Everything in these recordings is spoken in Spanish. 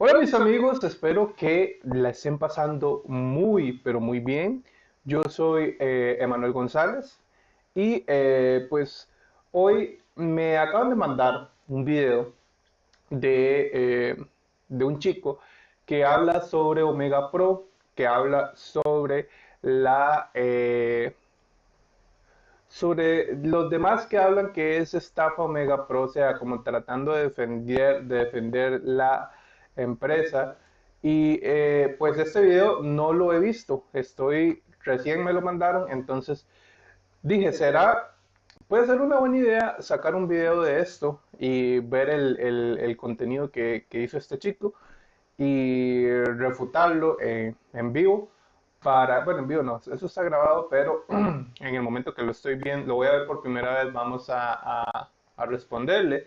Hola mis amigos, espero que la estén pasando muy, pero muy bien. Yo soy eh, Emanuel González y eh, pues hoy me acaban de mandar un video de, eh, de un chico que habla sobre Omega Pro, que habla sobre la sobre los demás que hablan que es estafa Omega Pro, o sea, como tratando de defender, de defender la empresa. Y eh, pues este video no lo he visto, estoy, recién me lo mandaron, entonces dije, será, puede ser una buena idea sacar un video de esto y ver el, contenido que, hizo este chico y refutarlo en vivo para, bueno, en vivo no, eso está grabado, pero en el momento que lo estoy viendo, lo voy a ver por primera vez, vamos a, responderle.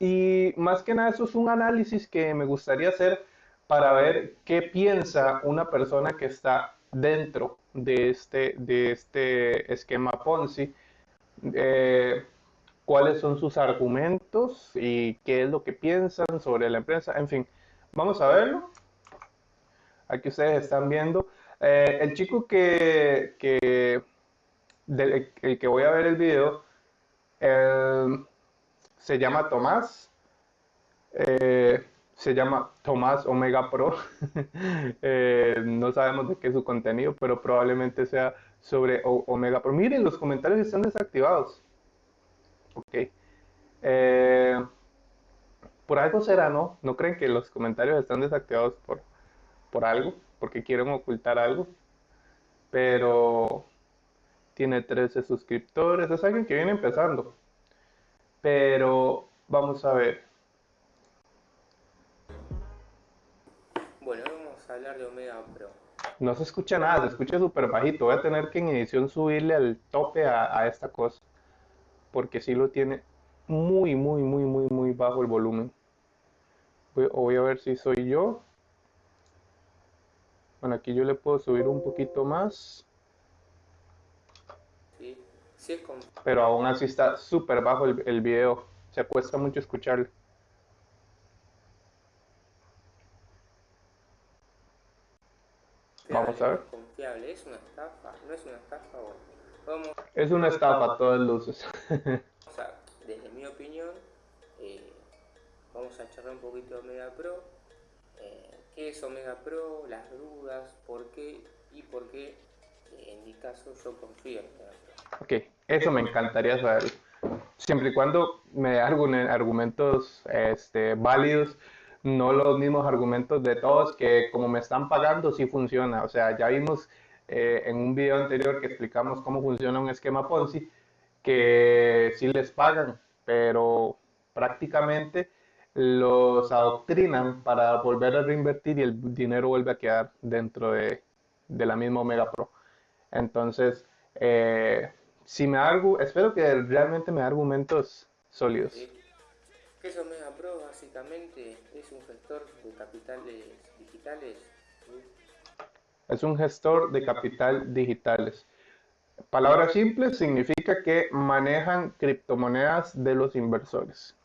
Y más que nada, eso es un análisis que me gustaría hacer para ver qué piensa una persona que está dentro de este, de este esquema Ponzi, eh, cuáles son sus argumentos y qué es lo que piensan sobre la empresa, en fin, vamos a verlo. Aquí ustedes están viendo. Eh, el chico que, que el que voy a ver el video eh, se llama Tomás. Eh, se llama Tomás Omega Pro. no sabemos de qué es su contenido, pero probablemente sea sobre Omega Pro. Miren, los comentarios están desactivados. Ok. por algo será, ¿no? ¿No creen que los comentarios están desactivados por, por algo? porque quieren ocultar algo. Pero tiene 13 suscriptores, es alguien que viene empezando. Pero vamos a ver. Bueno, vamos a hablar de Omega Pro. No se escucha nada, se escucha súper bajito. Voy a tener que en edición subirle al tope a, esta cosa. Porque si lo tiene muy, muy, muy, muy, muy bajo el volumen. voy a ver si soy yo bueno, aquí yo le puedo subir un poquito más. Pero aún así está súper bajo el, el, video. Se cuesta mucho escucharlo. Vamos a ver. Confiable. ¿Es una estafa? ¿No es una estafa? Es una estafa a todas luces. o sea, desde mi opinión, eh, vamos a charlar un poquito de Omega Pro. Eh, qué es Omega Pro, las dudas, por qué y por qué en mi caso yo confío en Omega Pro. Ok, eso me encantaría saber. Siempre y cuando me dé argumentos este, válidos, no los mismos argumentos de todos, que como me están pagando sí funciona. O sea, ya vimos eh, en un video anterior que explicamos cómo funciona un esquema Ponzi, que sí les pagan, pero prácticamente los adoctrinan para volver a reinvertir y el dinero vuelve a quedar dentro de, la misma Omega Pro. Entonces, eh, si me hago, espero que realmente me dé argumentos sólidos. ¿Qué es Omega Pro? Básicamente es un gestor de capitales digitales. Es un gestor de capital digitales. Palabras simples significa que manejan criptomonedas de los inversores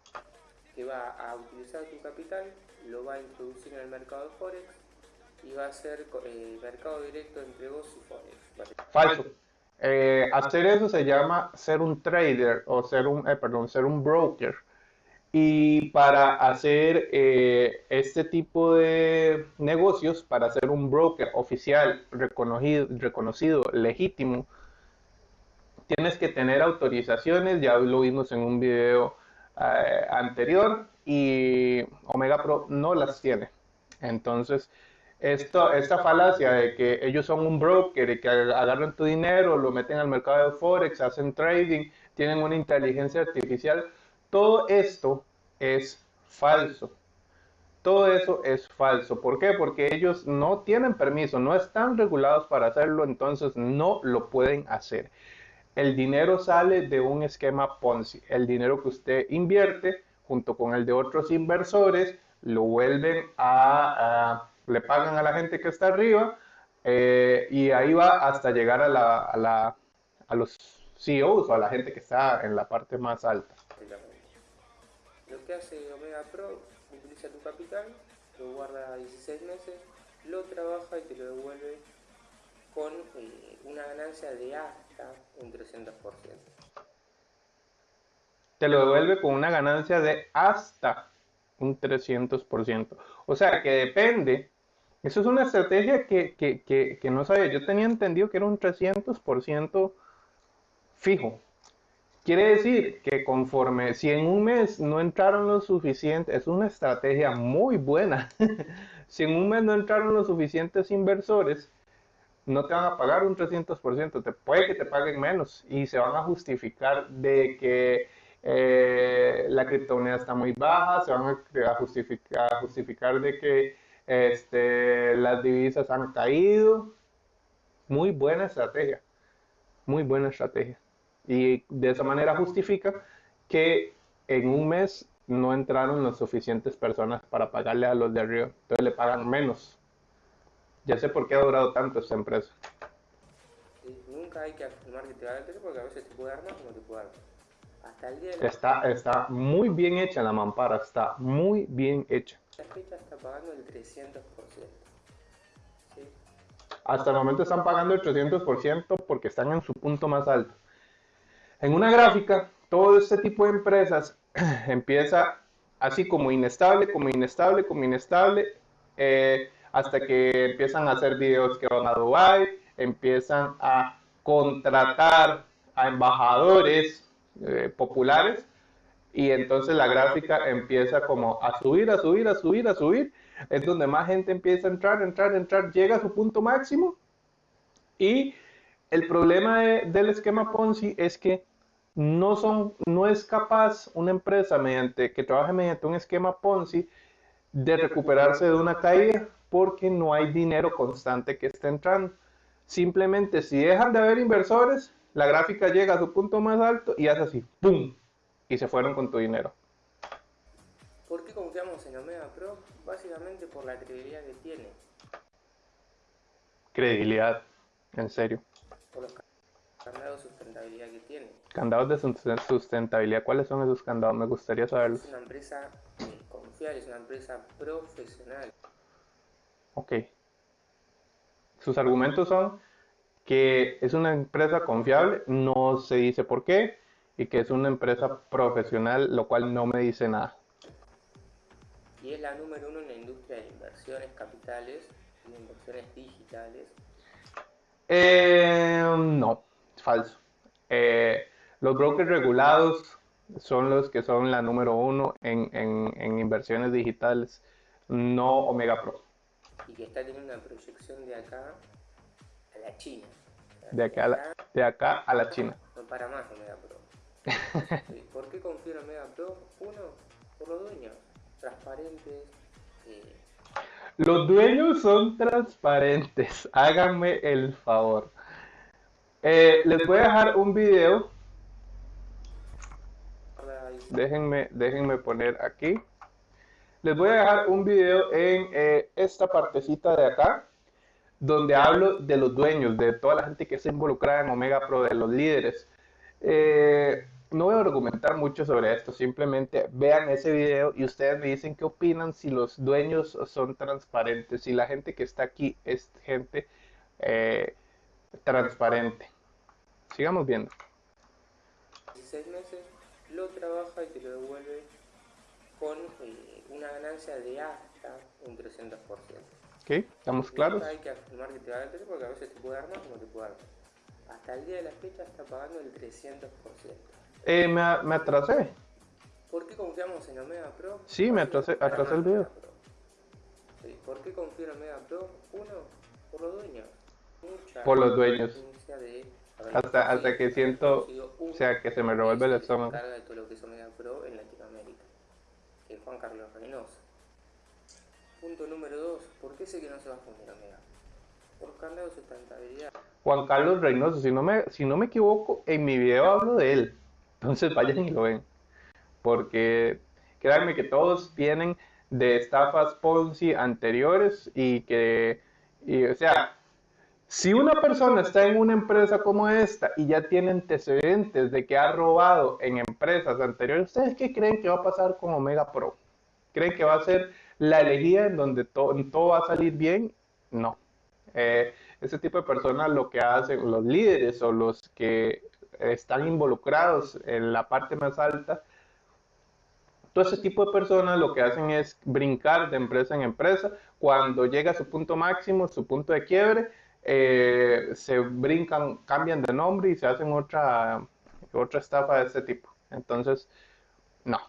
que va a utilizar tu capital, lo va a introducir en el mercado de Forex y va a ser eh, mercado directo entre vos y Forex. Falso. Eh, hacer eso se llama ser un trader o ser un, eh, perdón, ser un broker. Y para hacer este tipo de negocios, para ser un broker oficial, reconocido, reconocido, legítimo, tienes que tener autorizaciones, ya lo vimos en un video eh, anterior y Omega Pro no las tiene. Entonces, esto, esta falacia de que ellos son un broker y que agarran tu dinero, lo meten al mercado de Forex, hacen trading, tienen una inteligencia artificial, todo esto es falso. Todo eso es falso. ¿Por qué? Porque ellos no tienen permiso, no están regulados para hacerlo, entonces no lo pueden hacer. El dinero sale de un esquema Ponzi. El dinero que usted invierte junto con el de otros inversores lo vuelven a, le pagan a la gente que está arriba eh, y ahí va hasta llegar a, la, a, los CEOs o a la gente que está en la parte más alta. Lo que hace Omega Pro, utiliza tu capital lo guarda 16 meses, lo trabaja y te lo devuelve con eh, una ganancia de hasta un 300%. Te lo devuelve con una ganancia de hasta un 300%. O sea que depende. Eso es una estrategia que, que, que, no sabía. Yo tenía entendido que era un 300% fijo. Quiere decir que conforme, si en un mes no entraron los suficientes, es una estrategia muy buena. si en un mes no entraron los suficientes inversores, no te van a pagar un 300%, te, puede que te paguen menos y se van a justificar de que eh, la criptomoneda está muy baja, se van a justificar, a justificar de que este, las divisas han caído. Muy buena estrategia, muy buena estrategia. Y de esa manera justifica que en un mes no entraron las suficientes personas para pagarle a los de arriba. Entonces le pagan menos. Ya sé por qué ha durado tanto esta empresa. nunca hay que afirmar que te va a dar porque a veces te puede dar más o no te puede dar Hasta el día está, está muy bien hecha la mampara, está muy bien hecha. La fecha está pagando el 300%. Hasta el momento están pagando el 300% porque están en su punto más alto. En una gráfica, todo este tipo de empresas empieza así como inestable, como inestable, como inestable, eh, hasta que empiezan a hacer videos que van a Dubai, empiezan a contratar a embajadores eh, populares y entonces la gráfica empieza como a subir, a subir, a subir, a subir. Es donde más gente empieza a entrar, entrar, entrar, llega a su punto máximo y el problema del esquema Ponzi es que no, son, no es capaz una empresa mediante, que trabaje mediante un esquema Ponzi de recuperarse de una caída porque no hay dinero constante que esté entrando. Simplemente si dejan de haber inversores, la gráfica llega a su punto más alto y hace así, ¡pum! Y se fueron con tu dinero. ¿Por qué confiamos en Omega Pro? Básicamente por la credibilidad que tiene. Credibilidad, en serio. Por los candados de sustentabilidad que tiene. Candados de sustentabilidad, ¿cuáles son esos candados? Me gustaría saberlos. Es una empresa eh, confiable, es una empresa profesional. Ok. Sus argumentos son que es una empresa confiable, no se dice por qué, y que es una empresa profesional, lo cual no me dice nada. Y es la número uno en la industria de inversiones capitales y inversiones digitales. Eh, no, falso. Eh, los brokers regulados son los que son la número uno en, en inversiones digitales, no Omega Pro y que está teniendo una proyección de acá a la China. De acá, a la, de acá a la China. No para más Omega Pro. ¿Por qué confío en Omega Pro? Uno, por los dueños, transparentes. Eh. Los dueños son transparentes, háganme el favor. Eh, les voy a dejar un video. Déjenme, déjenme poner aquí. Les voy a dejar un video en eh, esta partecita de acá, donde hablo de los dueños, de toda la gente que está involucrada en Omega Pro, de los líderes. No voy a argumentar mucho sobre esto, simplemente vean ese video y ustedes me dicen qué opinan si los dueños son transparentes, si la gente que está aquí es gente eh, transparente. Sigamos viendo. 16 meses lo trabaja y te lo devuelve con una ganancia de hasta un 300%. Ok, ¿estamos claros? hay que afirmar que te va a dar porque a veces te puede dar más o no te puede dar Hasta el día de la fecha está pagando el 300%. Eh, me, me atrasé. ¿Por qué confiamos en Omega Pro? Sí, me atrasé, atrasé el video. Sí, ¿Por qué confío en Omega Pro? Uno, por los dueños. Mucha por los dueños. hasta, hasta que siento, o sea, que se me revuelve el estómago. de todo lo que es Omega Pro en Latinoamérica. Juan Carlos Reynoso. Punto número 2. ¿Por qué sé que no se va a fundir Omega? Por candado de sustentabilidad. Juan Carlos Reynoso, si no, me, si no me equivoco, en mi video hablo de él. Entonces vayan y lo ven. Porque créanme que todos vienen de estafas Ponzi anteriores y que, y, o sea, si una persona está en una empresa como esta y ya tiene antecedentes de que ha robado en empresas anteriores, ¿ustedes qué creen que va a pasar con Omega Pro? ¿Creen que va a ser la elegida en donde todo va a salir bien, no. Eh, ese tipo de personas lo que hacen, los líderes o los que están involucrados en la parte más alta, todo ese tipo de personas lo que hacen es brincar de empresa en empresa. Cuando llega a su punto máximo, su punto de quiebre, eh, se brincan, cambian de nombre y se hacen otra, otra estafa de ese tipo. Entonces, no.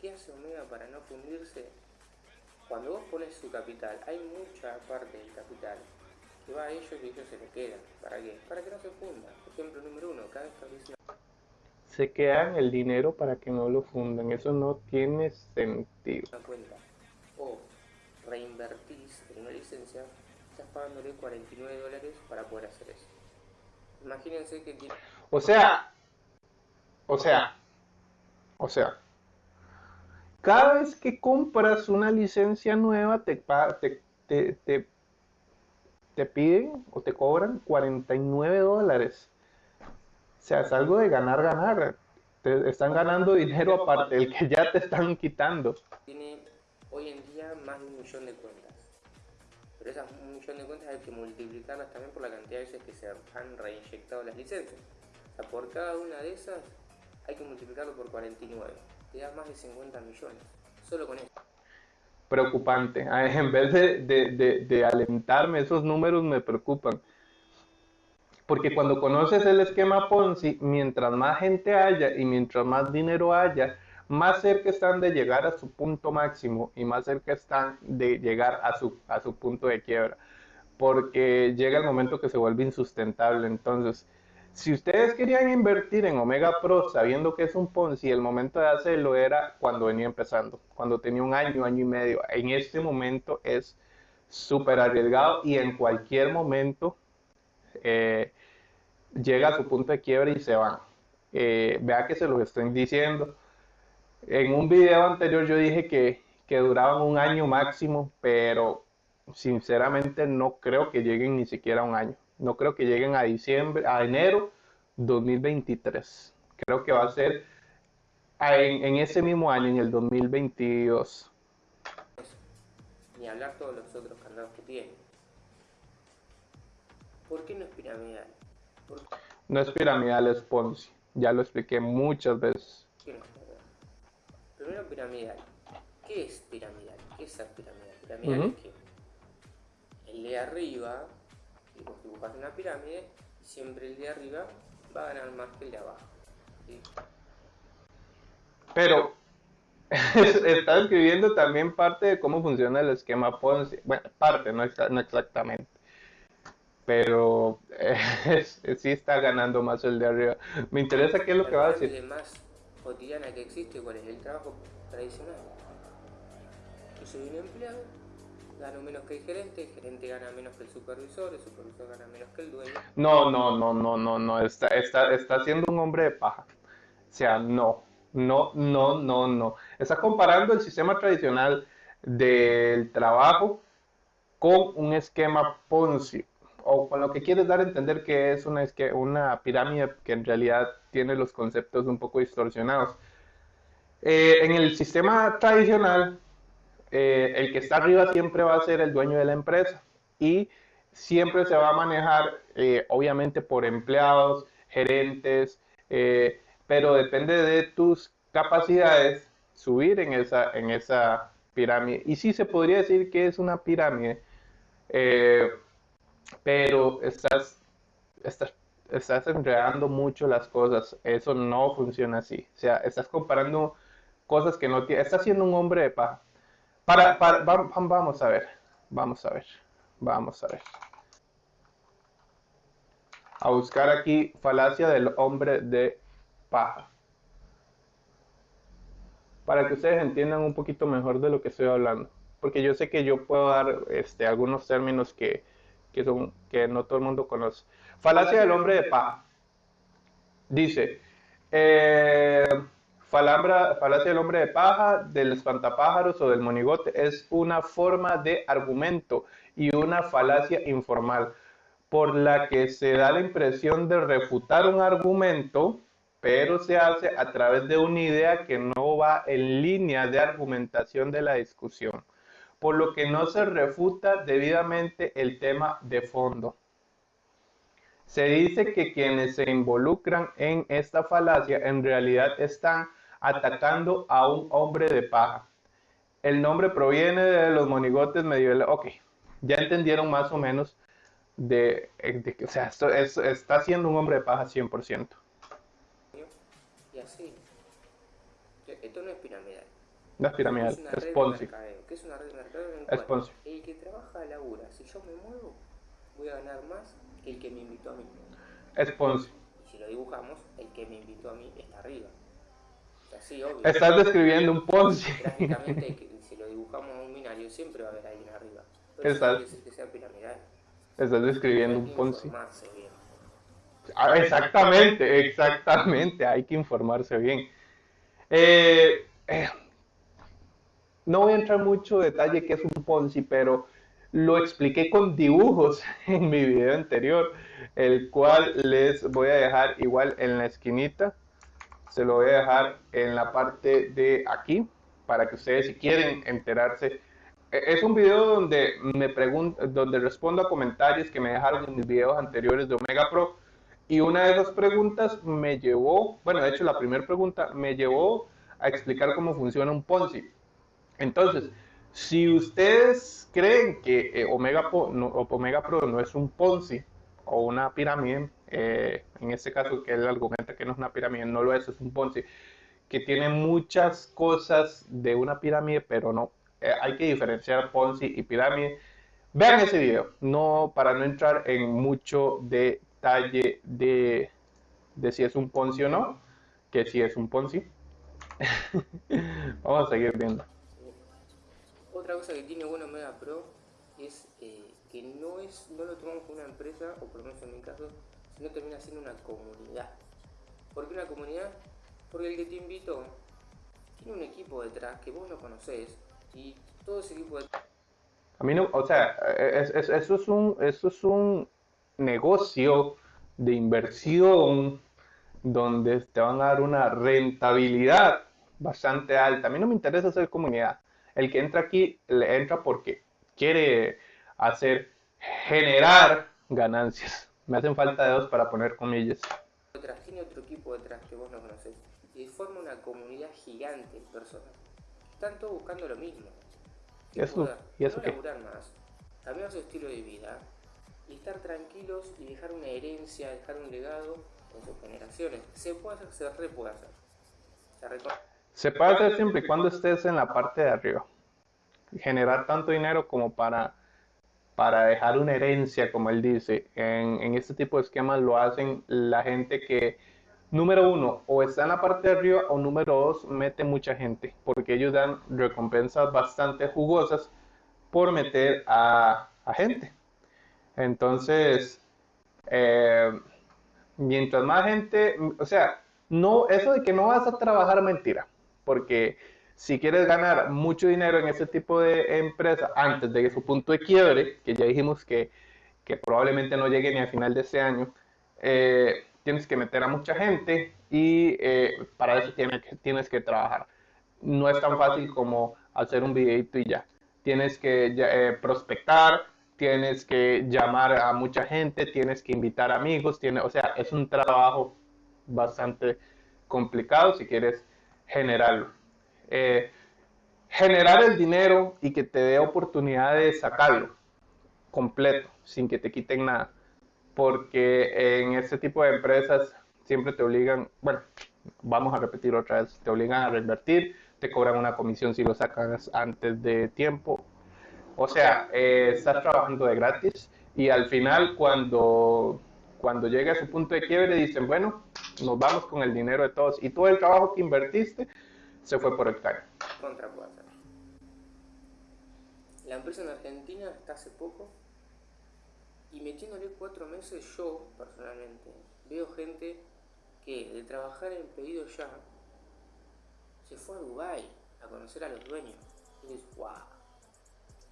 ¿Qué hace Omega para no fundirse? Cuando vos pones su capital, hay mucha parte del capital que va a ellos y ellos se le quedan. ¿Para qué? Para que no se funda. Ejemplo número uno, cada vez que se quedan el dinero para que no lo fundan. Eso no tiene sentido. Una cuenta. O reinvertís en una licencia, estás pagándole 49 dólares para poder hacer eso. Imagínense que tiene... O sea, o sea, o sea, cada vez que compras una licencia nueva te, te, te, te piden o te cobran 49 dólares. O sea, es algo de ganar, ganar. Te están ganando dinero aparte del que ya te están quitando. Tiene hoy en día más de un millón de cuentas. Pero esas un millón de cuentas hay que multiplicarlas también por la cantidad de veces que se han reinyectado las licencias. O sea, por cada una de esas hay que multiplicarlo por 49. Te da más de 50 millones. Solo con eso. Preocupante. En vez de, de, de alentarme, esos números me preocupan. Porque cuando conoces el esquema Ponzi, mientras más gente haya y mientras más dinero haya, más cerca están de llegar a su punto máximo y más cerca están de llegar a su, a su punto de quiebra. Porque llega el momento que se vuelve insustentable. Entonces, si ustedes querían invertir en Omega Pro sabiendo que es un Ponzi, el momento de hacerlo era cuando venía empezando, cuando tenía un año, año y medio. En este momento es súper arriesgado y en cualquier momento eh, llega a su punto de quiebra y se van. Eh, vea que se los estoy diciendo. En un video anterior yo dije que, que duraban un año máximo, pero sinceramente no creo que lleguen ni siquiera a un año. No creo que lleguen a diciembre, a enero 2023. Creo que va a ser en, en ese mismo año, en el 2022. Ni hablar todos los otros candados que tiene. ¿Por qué no es piramidal? No es piramidal, es Ponzi. Ya lo expliqué muchas veces. Primero piramidal. ¿Qué es piramidal? ¿Qué es piramidal? Piramidal es que el de arriba, si vos dibujas una pirámide, siempre el de arriba va a ganar más que el de abajo. Pero está escribiendo también parte de cómo funciona el esquema Ponzi. Bueno, parte, no, no exactamente pero eh, sí está ganando más el de arriba. Me interesa qué es lo que va a decir. más cotidiana que existe, ¿cuál es el trabajo tradicional? Yo soy un empleado, gano menos que el gerente, el gerente gana menos que el supervisor, el supervisor gana menos que el dueño. No, no, no, no, no, no, está, está, está siendo un hombre de paja. O sea, no, no, no, no, no. Está comparando el sistema tradicional del trabajo con un esquema Ponzi o con lo que quieres dar a entender que es una, es que una pirámide que en realidad tiene los conceptos un poco distorsionados. Eh, en el sistema tradicional, eh, el que está arriba siempre va a ser el dueño de la empresa y siempre se va a manejar, eh, obviamente, por empleados, gerentes, pero depende de tus capacidades subir en esa, en esa pirámide. Y sí se podría decir que es una pirámide pero estás, estás, estás enredando mucho las cosas. Eso no funciona así. O sea, estás comparando cosas que no tiene. Estás siendo un hombre de paja. Para, para, vamos a ver. Vamos a ver. Vamos a ver. A buscar aquí falacia del hombre de paja. Para que ustedes entiendan un poquito mejor de lo que estoy hablando. Porque yo sé que yo puedo dar este, algunos términos que, que, son, que no todo el mundo conoce. Falacia del hombre de paja. Dice, eh, falacia del hombre de paja, del espantapájaros o del monigote es una forma de argumento y una falacia informal por la que se da la impresión de refutar un argumento pero se hace a través de una idea que no va en línea de argumentación de la discusión, por lo que no se refuta debidamente el tema de fondo. Se dice que quienes se involucran en esta falacia en realidad están atacando a un hombre de paja. El nombre proviene de los monigotes medievales. Ok, ya entendieron más o menos de, que, o sea, esto, está siendo un hombre de paja 100%. Y así. Esto no es piramidal. No es piramidal, es, es Ponzi. ¿Qué es una red de mercado? es Ponzi. El que trabaja labura, si yo me muevo, voy a ganar más que el que me invitó a mí. Es Ponzi. Y si lo dibujamos, el que me invitó a mí está arriba. O sea, sí, obvio. Estás describiendo un Ponzi. Si lo dibujamos a un binario, siempre va a haber alguien arriba. Pero Estás... eso que sea piramidal. Estás describiendo un Ponzi. Ah, exactamente, exactamente. Hay que informarse bien. Eh, eh, no voy a entrar mucho detalle qué es un Ponzi, pero lo expliqué con dibujos en mi video anterior, el cual les voy a dejar igual en la esquinita. Se lo voy a dejar en la parte de aquí para que ustedes si quieren enterarse. E, es un video donde me pregunto, donde respondo a comentarios que me dejaron en mis videos anteriores de Omega Pro. Y una de esas preguntas me llevó, bueno, de hecho la primera pregunta me llevó a explicar cómo funciona un Ponzi. Entonces, si ustedes creen que eh, Omega, Pro, no, Omega Pro no es un Ponzi o una pirámide, eh, en este caso que él argumenta que no es una pirámide, no lo es, es un Ponzi, que tiene muchas cosas de una pirámide, pero no, eh, hay que diferenciar Ponzi y pirámide. Vean ese video, no para no entrar en mucho detalle de, de si es un Ponzi o no, que si es un Ponzi. Vamos a seguir viendo. Otra cosa que tiene bueno Mega Pro es eh, que no, es, no lo tomamos como una empresa, o por lo menos en mi caso, sino termina siendo una comunidad. ¿Por qué una comunidad? Porque el que te invitó tiene un equipo detrás que vos no conocés y todo ese equipo detrás... A mí no, o sea, eso, es un, eso es un negocio de inversión donde te van a dar una rentabilidad bastante alta. A mí no me interesa ser comunidad. El que entra aquí le entra porque quiere hacer, generar ganancias. Me hacen falta dedos para poner comillas. tiene otro equipo detrás que vos no conoces y forma una comunidad gigante de personas. Están todos buscando lo mismo. ¿Y eso, ¿y eso no qué? más, cambiar su estilo de vida y estar tranquilos y dejar una herencia, dejar un legado en sus generaciones. Se puede hacer, se re puede hacer. Se se puede hacer siempre y cuando estés en la parte de arriba. Generar tanto dinero como para, para dejar una herencia, como él dice. En, este tipo de esquemas lo hacen la gente que, número uno, o está en la parte de arriba, o número dos, mete mucha gente, porque ellos dan recompensas bastante jugosas por meter a, a gente. Entonces, eh, mientras más gente, o sea, no, eso de que no vas a trabajar mentira porque si quieres ganar mucho dinero en ese tipo de empresa antes de su punto de quiebre, que ya dijimos que, que probablemente no llegue ni al final de este año, eh, tienes que meter a mucha gente y eh, para eso tienes que, tienes que trabajar. No es tan fácil como hacer un videito y ya. Tienes que eh, prospectar, tienes que llamar a mucha gente, tienes que invitar amigos, tiene, o sea, es un trabajo bastante complicado si quieres generarlo. Eh, generar el dinero y que te dé oportunidad de sacarlo completo, sin que te quiten nada. Porque en este tipo de empresas siempre te obligan, bueno, vamos a repetir otra vez, te obligan a reinvertir, te cobran una comisión si lo sacas antes de tiempo. O sea, eh, estás trabajando de gratis y al final cuando, cuando llega a su punto de quiebre dicen, bueno, nos vamos con el dinero de todos. Y todo el trabajo que invertiste se fue por el caño. Contra puede. La empresa en Argentina está hace poco y metiéndole cuatro meses yo, personalmente, veo gente que de trabajar en pedido ya se fue a Dubai a conocer a los dueños. Y dices, wow,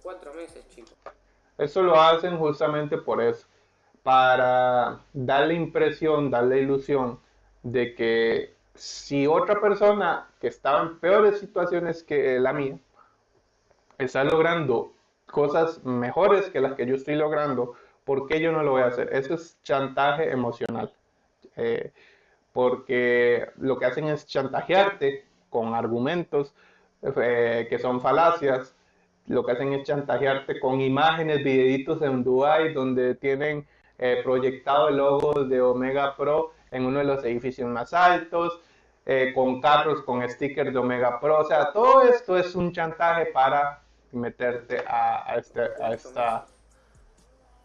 cuatro meses, chicos. Eso lo hacen justamente por eso, para darle impresión, darle ilusión de que si otra persona que estaba en peores situaciones que la mía está logrando cosas mejores que las que yo estoy logrando, ¿por qué yo no lo voy a hacer? Eso es chantaje emocional. Eh, porque lo que hacen es chantajearte con argumentos eh, que son falacias, lo que hacen es chantajearte con imágenes, videitos en Dubai donde tienen eh, proyectado el logo de Omega Pro en uno de los edificios más altos, eh, con carros con stickers de Omega Pro, o sea, todo esto es un chantaje para meterte a, este, a, esta,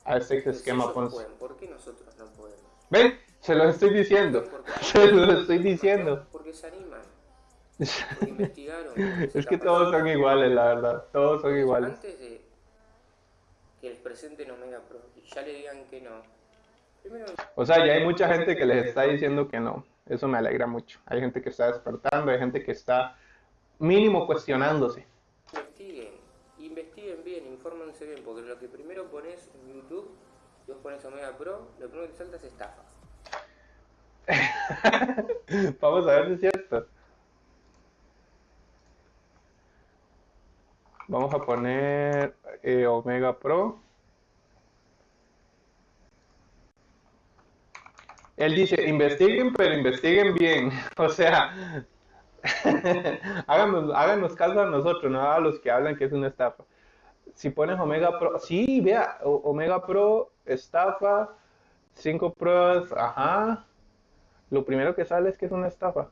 a este esquema ¿Por qué nosotros no podemos? ¿Ven? Se lo estoy diciendo. Se lo estoy diciendo. Porque se animan. Porque investigaron. es que todos son iguales, la verdad. Todos son iguales. Antes de que les presenten Omega Pro y ya le digan que no. O sea, ya hay mucha gente que les está diciendo que no. Eso me alegra mucho. Hay gente que está despertando, hay gente que está mínimo cuestionándose. Investiguen, investiguen bien, infórmense bien, porque lo que primero pones en YouTube, vos pones Omega Pro, lo primero que salta es estafa. Vamos a ver si es cierto. Vamos a poner eh, Omega Pro. Él dice, investiguen, pero investiguen bien. O sea, háganos, háganos caso a nosotros, no a los que hablan que es una estafa. Si pones Omega Pro, sí, vea, Omega Pro, estafa, cinco pruebas, ajá, lo primero que sale es que es una estafa.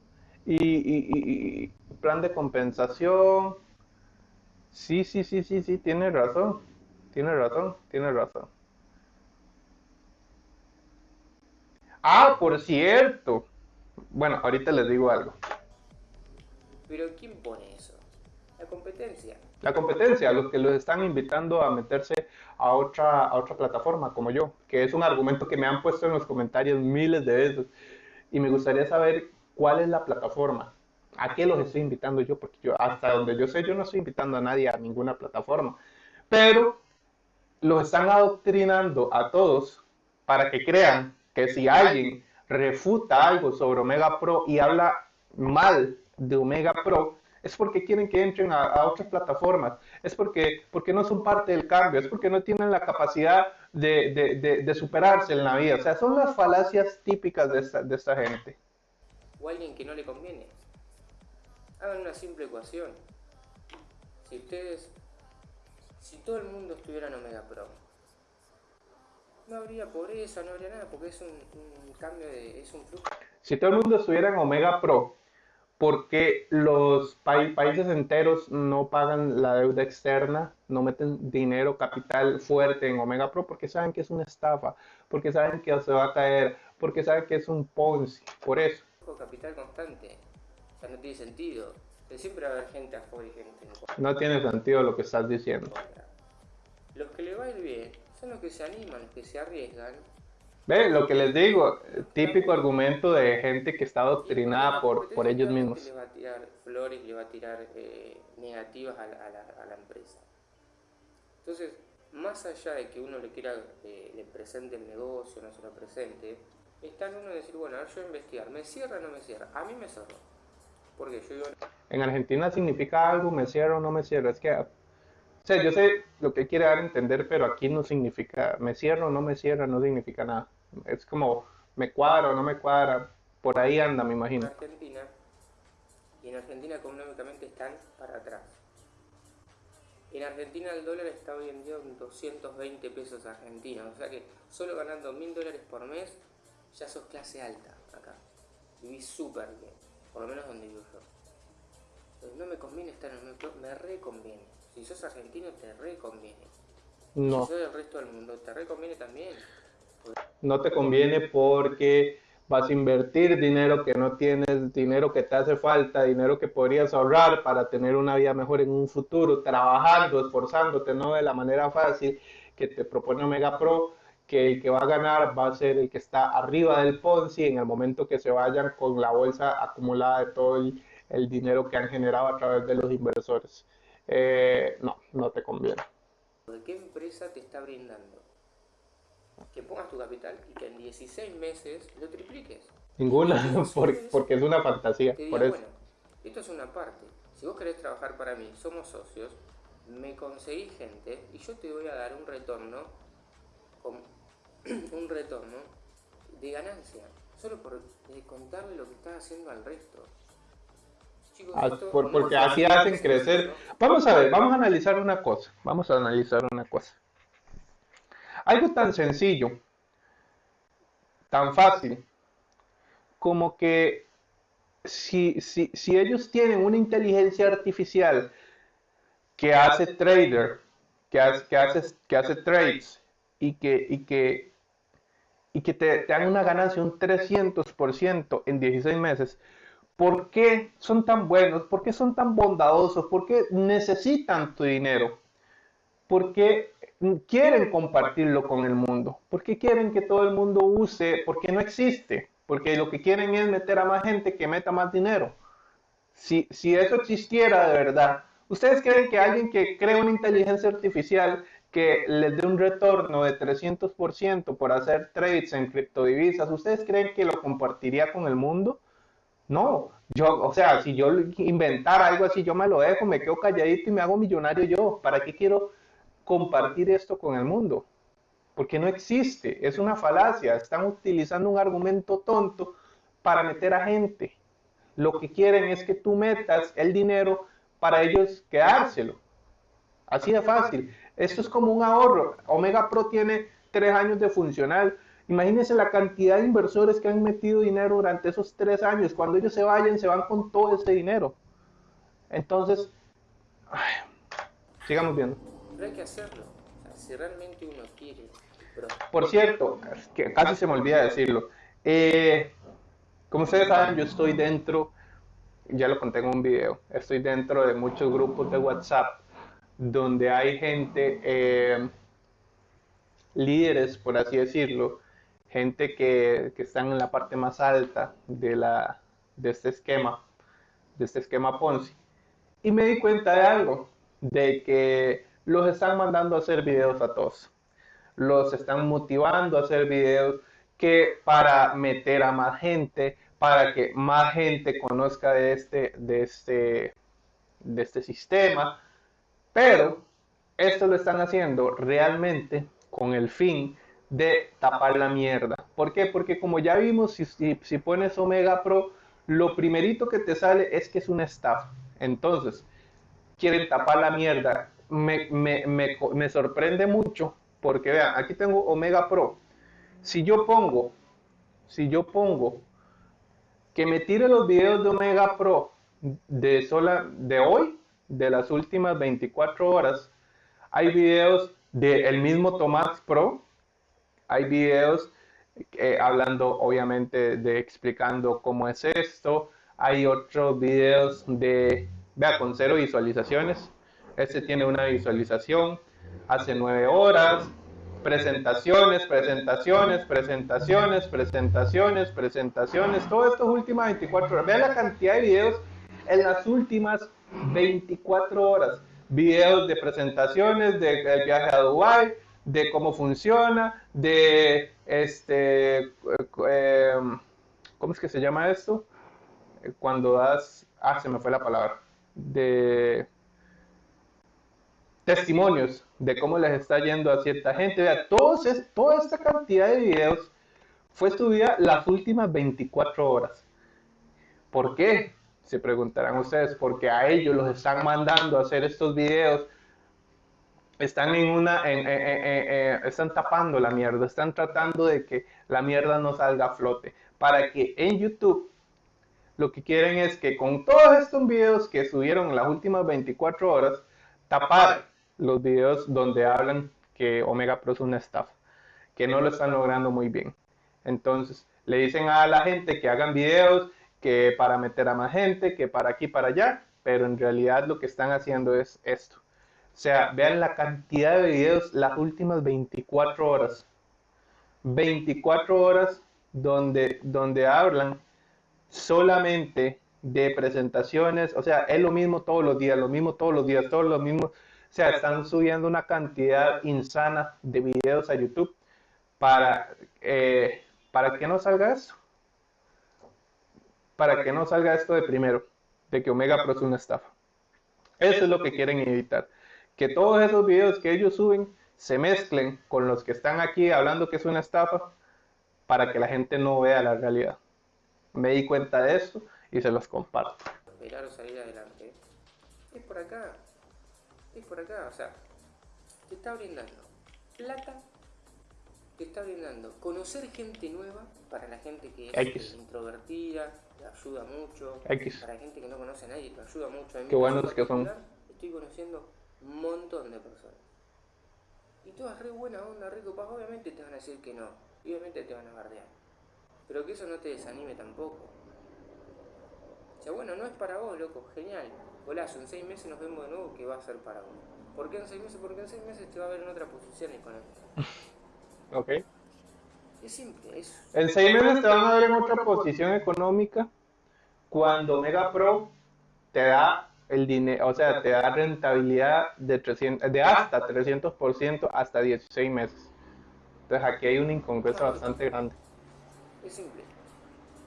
Y, plan de compensación. Sí, sí, sí, sí, sí, tiene razón. Tiene razón, tiene razón. Ah, por cierto. Bueno, ahorita les digo algo. Pero ¿quién pone eso? La competencia. La competencia, los que los están invitando a meterse a otra, a otra plataforma como yo, que es un argumento que me han puesto en los comentarios miles de veces y me gustaría saber cuál es la plataforma. ¿A qué los estoy invitando yo? Porque yo, hasta donde yo sé, yo no estoy invitando a nadie a ninguna plataforma. Pero los están adoctrinando a todos para que crean que si alguien refuta algo sobre Omega Pro y habla mal de Omega Pro, es porque quieren que entren a, otras plataformas, es porque, porque no son parte del cambio, es porque no tienen la capacidad de, de, superarse en la vida. O sea, son las falacias típicas de esta, de esta gente. O alguien que no le conviene. Hagan una simple ecuación. Si ustedes, si todo el mundo estuviera en Omega Pro, no habría pobreza, no habría nada, porque es un, cambio de, es un flujo. Si todo el mundo estuviera en Omega Pro, porque los países enteros no pagan la deuda externa, no meten dinero, capital fuerte en Omega Pro, porque saben que es una estafa, porque saben que se va a caer, porque saben que es un Ponzi, por eso. Capital constante, o sea, no tiene sentido. Siempre va a haber gente a favor y gente en. No tiene sentido lo que estás diciendo. Los que le va a ir bien son los que se animan, los que se arriesgan Ve, lo que les digo, típico argumento de gente que está adoctrinada por, por ellos mismos. Le va a tirar flores, le va a tirar eh, negativas a la, empresa. Entonces, más allá de que uno le quiera, eh, le presente el negocio, no se lo presente, está en uno decir, bueno, a ver, yo voy a investigar, ¿me cierra o no me cierra? A mí me cerró. Porque yo En Argentina significa algo, me cierra o no me cierra. Es que sea, yo sé lo que quiere dar a entender, pero aquí no significa, me cierro o no me cierra, no significa nada. Es como, me cuadra o no me cuadra, por ahí anda, me imagino. En Argentina, y en Argentina económicamente están para atrás. En Argentina el dólar está hoy en día en 220 pesos argentinos, o sea que solo ganando mil dólares por mes ya sos clase alta acá. Vivís súper bien, por lo menos donde vivo yo. Entonces no me conviene estar en el me reconviene. Si sos argentino te reconviene. No. Si sos del resto del mundo te reconviene también. No te conviene porque vas a invertir dinero que no tienes, dinero que te hace falta, dinero que podrías ahorrar para tener una vida mejor en un futuro, trabajando, esforzándote, no de la manera fácil que te propone Omega Pro, que el que va a ganar va a ser el que está arriba del Ponzi en el momento que se vayan con la bolsa acumulada de todo el dinero que han generado a través de los inversores. Eh, no, no te conviene. ¿De qué empresa te está brindando? Que pongas tu capital y que en 16 meses lo tripliques. Ninguna, porque es una fantasía. por eso. Bueno, esto es una parte. Si vos querés trabajar para mí, somos socios, me conseguís gente y yo te voy a dar un retorno, un retorno de ganancia, solo por contarle lo que estás haciendo al resto. Ah, porque así hacen crecer. Vamos a ver, vamos a analizar una cosa. Vamos a analizar una cosa. Algo tan sencillo, tan fácil, como que si, si, si ellos tienen una inteligencia artificial que hace trader, que hace, que hace, que hace trades y que, y que, y que te, te dan una ganancia un 300% en 16 meses, ¿Por qué son tan buenos? ¿Por qué son tan bondadosos? ¿Por qué necesitan tu dinero? ¿Por qué quieren compartirlo con el mundo? ¿Por qué quieren que todo el mundo use? Porque no existe. Porque lo que quieren es meter a más gente que meta más dinero. Si, si eso existiera de verdad, ¿ustedes creen que alguien que crea una inteligencia artificial que les dé un retorno de 300% por hacer trades en criptodivisas, ¿ustedes creen que lo compartiría con el mundo? No, yo, o sea, si yo inventara algo así, yo me lo dejo, me quedo calladito y me hago millonario yo. ¿Para qué quiero compartir esto con el mundo? Porque no existe, es una falacia. Están utilizando un argumento tonto para meter a gente. Lo que quieren es que tú metas el dinero para ellos quedárselo. Así de fácil. Esto es como un ahorro. Omega Pro tiene tres años de funcional Imagínense la cantidad de inversores que han metido dinero durante esos tres años. Cuando ellos se vayan, se van con todo ese dinero. Entonces, sigamos viendo. Pero hay que hacerlo. si realmente uno quiere. Por cierto, que casi se me olvida decirlo. Eh, como ustedes saben, yo estoy dentro, ya lo conté en un video, estoy dentro de muchos grupos de WhatsApp donde hay gente, eh, líderes, por así decirlo, gente que, que están en la parte más alta de, la, de este esquema, de este esquema Ponzi. Y me di cuenta de algo, de que los están mandando a hacer videos a todos. Los están motivando a hacer videos que para meter a más gente, para que más gente conozca de este, de este, de este sistema. Pero esto lo están haciendo realmente con el fin de tapar la mierda. ¿Por qué? Porque como ya vimos, si, si, pones Omega Pro, lo primerito que te sale es que es una estafa. Entonces, quieren tapar la mierda. Me, me, me, me sorprende mucho porque vean, aquí tengo Omega Pro. Si yo pongo, si yo pongo que me tire los videos de Omega Pro de sola de hoy, de las últimas 24 horas, hay videos del mismo Tomás Pro hay videos eh, hablando obviamente de explicando cómo es esto. Hay otros videos de, vea, con cero visualizaciones. Este tiene una visualización hace nueve horas. Presentaciones, presentaciones, presentaciones, presentaciones, presentaciones. Todo esto últimas 24 horas. Vean la cantidad de videos en las últimas 24 horas. Videos de presentaciones del viaje a Dubái, de cómo funciona, de este, eh, ¿cómo es que se llama esto? Cuando das, ah, se me fue la palabra, de testimonios de cómo les está yendo a cierta gente. Vea, todos toda esta cantidad de videos fue subida las últimas 24 horas. ¿Por qué? Se preguntarán ustedes, porque a ellos los están mandando a hacer estos videos están en una, están tapando la mierda, están tratando de que la mierda no salga a flote, para que en YouTube lo que quieren es que con todos estos videos que subieron en las últimas 24 horas, tapar los videos donde hablan que Omega Pro es una estafa, que no lo están logrando muy bien. Entonces, le dicen a la gente que hagan videos, que para meter a más gente, que para aquí, para allá, pero en realidad lo que están haciendo es esto o sea, vean la cantidad de videos las últimas 24 horas. 24 horas donde, donde hablan solamente de presentaciones, o sea, es lo mismo todos los días, lo mismo todos los días, todos los mismos, o sea, están subiendo una cantidad insana de videos a YouTube para, eh, para que no salga eso. para que no salga esto de primero, de que Omega Pro es una estafa. Eso es lo que quieren evitar. Que todos esos videos que ellos suben se mezclen con los que están aquí hablando que es una estafa para que la gente no vea la realidad. Me di cuenta de esto y se los comparto. Esperar o salir adelante. Es por acá. Es por acá. O sea, te está brindando plata. Te está brindando conocer gente nueva para la gente que es introvertida, te ayuda mucho. Para gente que no conoce a nadie, te ayuda mucho. A Qué bueno es que son. Estoy conociendo un montón de personas. Y todas re buena onda, rico paz. Obviamente te van a decir que no. Y obviamente te van a bardear. Pero que eso no te desanime tampoco. O sea, bueno, no es para vos, loco, genial. Golazo, en seis meses nos vemos de nuevo que va a ser para vos. ¿Por qué en seis meses? Porque en seis meses te va a ver en otra posición económica. ok. Es simple, es... En seis meses te van a ver en otra posición económica cuando Mega Pro te da el dinero, o sea, te da rentabilidad de, 300, de hasta 300% hasta 16 meses. Entonces aquí hay una incongruencia bastante grande. Es simple.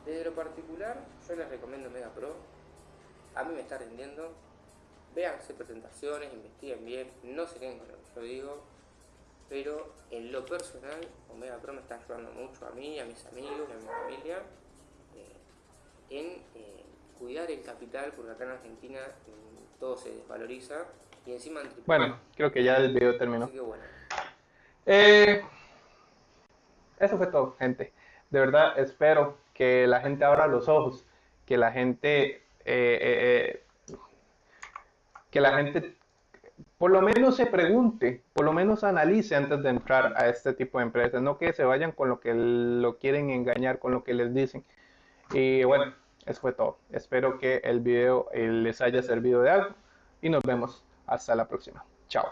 Desde lo particular, yo les recomiendo Mega Pro. A mí me está rindiendo. Véanse presentaciones, investiguen bien, no se queden con lo que yo digo. Pero en lo personal, Omega Pro me está ayudando mucho a mí, a mis amigos, a mi familia, eh, en eh, cuidar el capital, porque acá en Argentina mm, todo se desvaloriza y encima... Bueno, creo que ya el video terminó. Eh, eso fue todo, gente de verdad espero que la gente abra los ojos, que la gente, eh, eh, eh, que la gente por lo menos se pregunte, por lo menos analice antes de entrar a este tipo de empresas, no que se vayan con lo que lo quieren engañar, con lo que les dicen. Y bueno, eso fue todo. Espero que el video les haya servido de algo y nos vemos hasta la próxima. Chao.